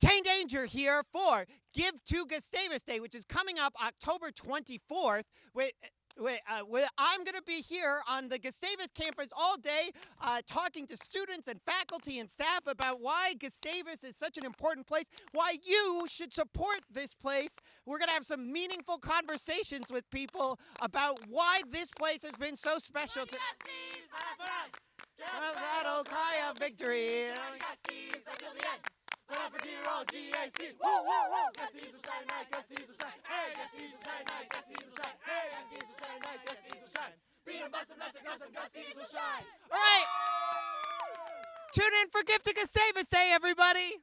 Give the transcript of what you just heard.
Tane Danger here for Give to Gustavus Day, which is coming up October 24th. Wait, Wait, uh, I'm going to be here on the Gustavus campus all day uh, talking to students and faculty and staff about why Gustavus is such an important place, why you should support this place. We're going to have some meaningful conversations with people about why this place has been so special to That'll cry of victory. Dear old Woo, woo, woo. Will shine right. Tune in for Gift to Gustavus Day, everybody.